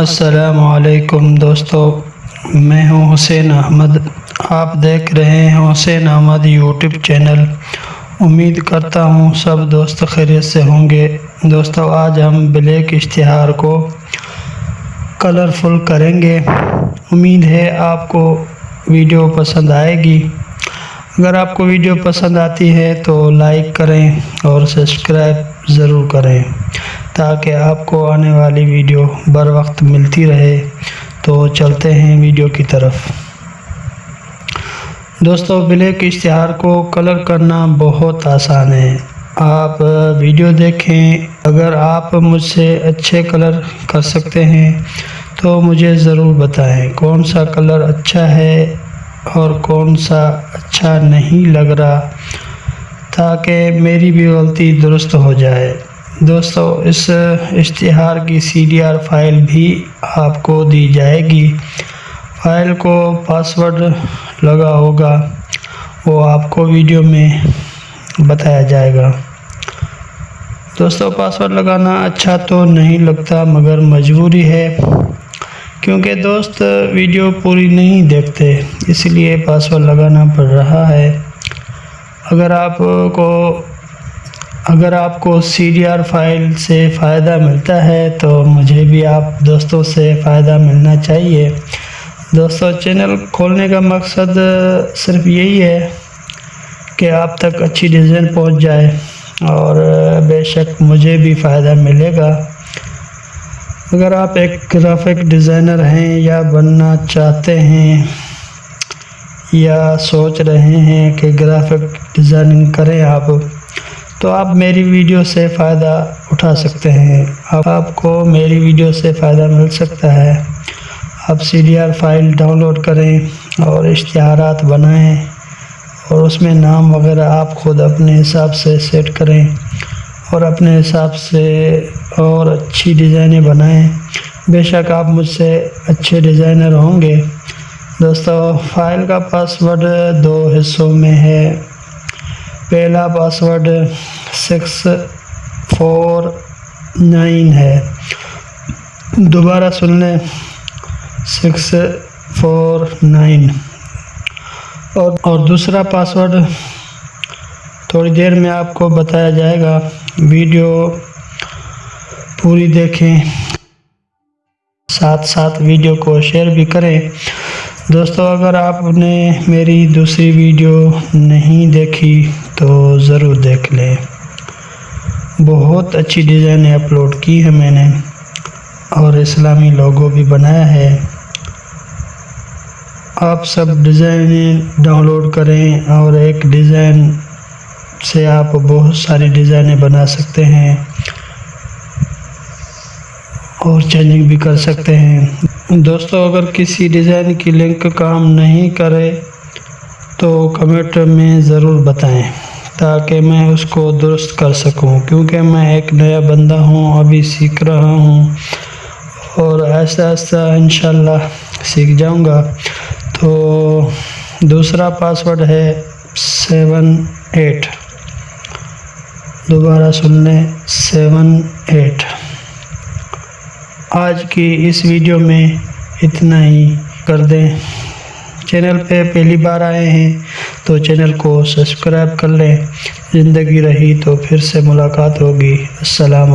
असलकुम दोस्तों, मैं हूँ हुसैन अहमद। आप देख रहे हैं हुसैन अहमद यूट्यूब चैनल। उम्मीद करता हूँ सब दोस्त खैरियत से होंगे। दोस्तों, आज हम ब्लैक इश्तहार को कलरफुल करेंगे। उम्मीद है आपको वीडियो पसंद आएगी। अगर आपको वीडियो पसंद आती है तो लाइक करें और सब्सक्राइब ज़रूर करें। ताकि आपको आने वाली वीडियो बर वक्त मिलती रहे। तो चलते हैं वीडियो की तरफ़। दोस्तों, ब्लैक इश्तहार को कलर करना बहुत आसान है। आप वीडियो देखें। अगर आप मुझसे अच्छे कलर कर सकते हैं तो मुझे ज़रूर बताएँ कौन सा कलर अच्छा है और कौन सा अच्छा नहीं लग रहा, ताकि मेरी भी गलती दुरुस्त हो जाए। दोस्तों, इस, इश्तिहार की सीडीआर फ़ाइल भी आपको दी जाएगी। फ़ाइल को पासवर्ड लगा होगा, वो आपको वीडियो में बताया जाएगा। दोस्तों, पासवर्ड लगाना अच्छा तो नहीं लगता, मगर मजबूरी है, क्योंकि दोस्त वीडियो पूरी नहीं देखते, इसलिए पासवर्ड लगाना पड़ रहा है। अगर आपको अगर आपको सी फ़ाइल से फ़ायदा मिलता है तो मुझे भी आप दोस्तों से फ़ायदा मिलना चाहिए। दोस्तों चैनल खोलने का मकसद सिर्फ़ यही है कि आप तक अच्छी डिज़ाइन पहुँच जाए और बेशक मुझे भी फ़ायदा मिलेगा। अगर आप एक ग्राफिक डिज़ाइनर हैं या बनना चाहते हैं या सोच रहे हैं कि ग्राफिक डिज़ाइनिंग करें आप तो आप मेरी वीडियो से फ़ायदा उठा सकते हैं। अब आपको मेरी वीडियो से फ़ायदा मिल सकता है। आप सीडीआर फ़ाइल डाउनलोड करें और इश्तहार बनाएँ और उसमें नाम वगैरह आप ख़ुद अपने हिसाब से सेट करें और अपने हिसाब से और अच्छी डिज़ाइनें बनाएँ। बेशक आप मुझसे अच्छे डिज़ाइनर होंगे। दोस्तों, फ़ाइल का पासवर्ड दो हिस्सों में है। पहला पासवर्ड सिक्स फोर नाइन है। दोबारा सुन लें सिक्स फोर नाइन और और दूसरा पासवर्ड थोड़ी देर में आपको बताया जाएगा। वीडियो पूरी देखें। साथ साथ वीडियो को शेयर भी करें। दोस्तों, अगर आपने मेरी दूसरी वीडियो नहीं देखी तो ज़रूर देख लें। बहुत अच्छी डिज़ाइन अपलोड की है मैंने। और इस्लामी लोगो भी बनाया है। आप सब डिज़ाइन डाउनलोड करें और एक डिज़ाइन से आप बहुत सारी डिज़ाइनें बना सकते हैं। और चेंजिंग भी कर सकते हैं। दोस्तों, अगर किसी डिज़ाइन की लिंक काम नहीं करे तो कमेंट में ज़रूर बताएँ। ताकि मैं उसको दुरुस्त कर सकूँ, क्योंकि मैं एक नया बंदा हूँ, अभी सीख रहा हूँ। और ऐसा ऐसा इन सीख जाऊँगा। तो दूसरा पासवर्ड है सेवन एट दोबारा सुन लें सेवन एट आज की इस वीडियो में इतना ही। कर दें। चैनल पे पहली बार आए हैं तो चैनल को सब्सक्राइब कर लें। ज़िंदगी रही तो फिर से मुलाकात होगी। असलकम